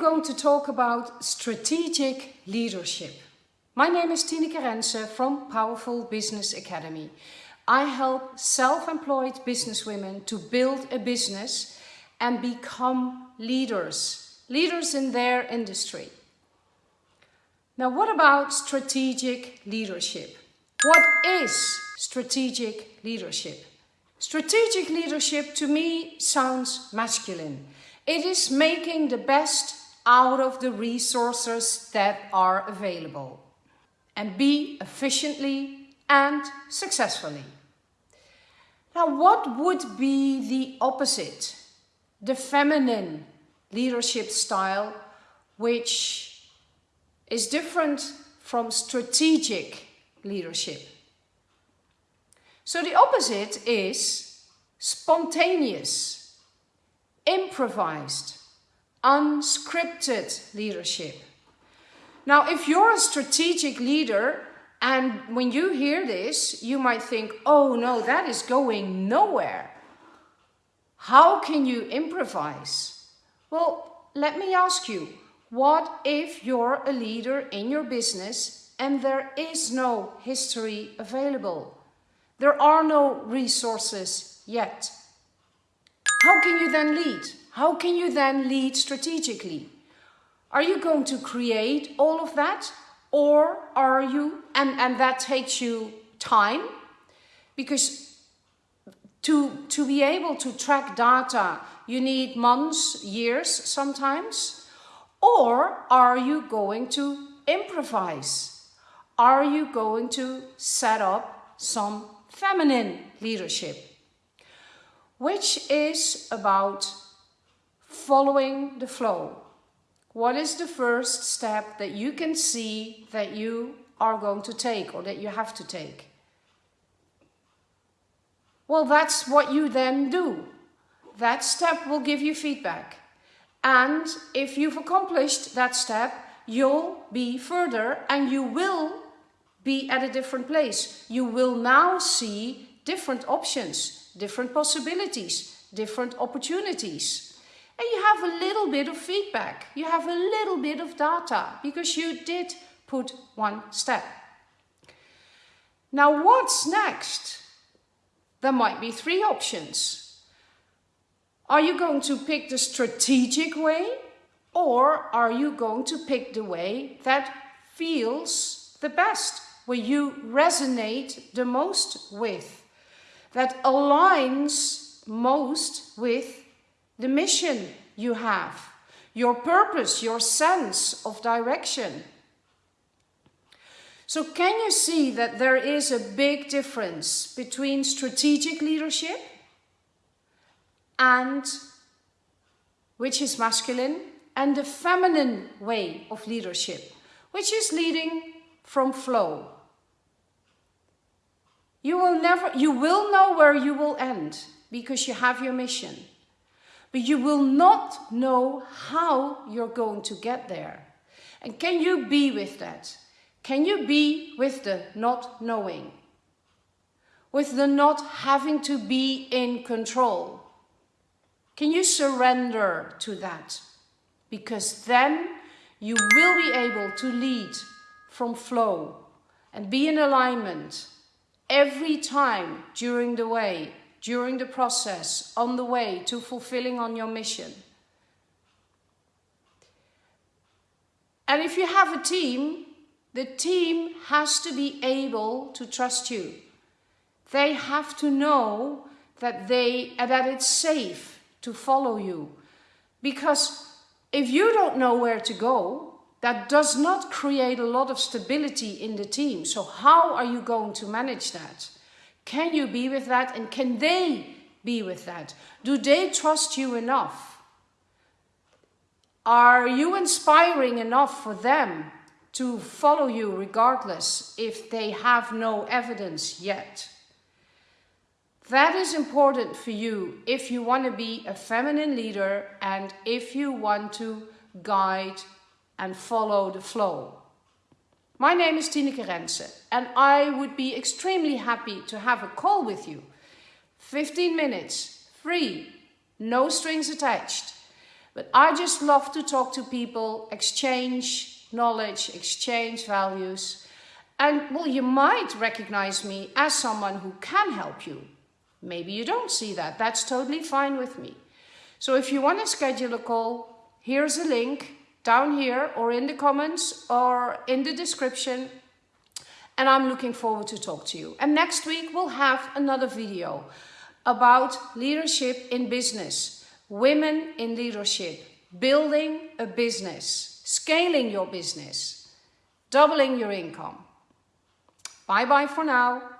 going to talk about strategic leadership. My name is Tineke Rense from Powerful Business Academy. I help self-employed businesswomen to build a business and become leaders, leaders in their industry. Now, what about strategic leadership? What is strategic leadership? Strategic leadership to me sounds masculine. It is making the best out of the resources that are available and be efficiently and successfully. Now, what would be the opposite? The feminine leadership style, which is different from strategic leadership. So the opposite is spontaneous, improvised, unscripted leadership. Now, if you're a strategic leader and when you hear this, you might think, oh no, that is going nowhere. How can you improvise? Well, let me ask you, what if you're a leader in your business and there is no history available? There are no resources yet. How can you then lead? How can you then lead strategically? Are you going to create all of that? Or are you, and, and that takes you time, because to, to be able to track data, you need months, years sometimes. Or are you going to improvise? Are you going to set up some feminine leadership? Which is about following the flow. What is the first step that you can see that you are going to take or that you have to take? Well, that's what you then do. That step will give you feedback. And if you've accomplished that step, you'll be further and you will be at a different place. You will now see different options, different possibilities, different opportunities. And you have a little bit of feedback. You have a little bit of data because you did put one step. Now what's next? There might be three options. Are you going to pick the strategic way or are you going to pick the way that feels the best, where you resonate the most with, that aligns most with the mission you have, your purpose, your sense of direction. So can you see that there is a big difference between strategic leadership and which is masculine and the feminine way of leadership, which is leading from flow. You will never, you will know where you will end because you have your mission but you will not know how you're going to get there. And can you be with that? Can you be with the not knowing? With the not having to be in control? Can you surrender to that? Because then you will be able to lead from flow and be in alignment every time during the way during the process on the way to fulfilling on your mission. And if you have a team, the team has to be able to trust you. They have to know that, they, that it's safe to follow you. Because if you don't know where to go, that does not create a lot of stability in the team. So how are you going to manage that? Can you be with that? And can they be with that? Do they trust you enough? Are you inspiring enough for them to follow you regardless if they have no evidence yet? That is important for you if you want to be a feminine leader and if you want to guide and follow the flow. My name is Tineke Rense and I would be extremely happy to have a call with you. 15 minutes, free, no strings attached. But I just love to talk to people, exchange knowledge, exchange values. And well, you might recognize me as someone who can help you. Maybe you don't see that. That's totally fine with me. So if you want to schedule a call, here's a link down here or in the comments or in the description. And I'm looking forward to talk to you. And next week we'll have another video about leadership in business, women in leadership, building a business, scaling your business, doubling your income. Bye bye for now.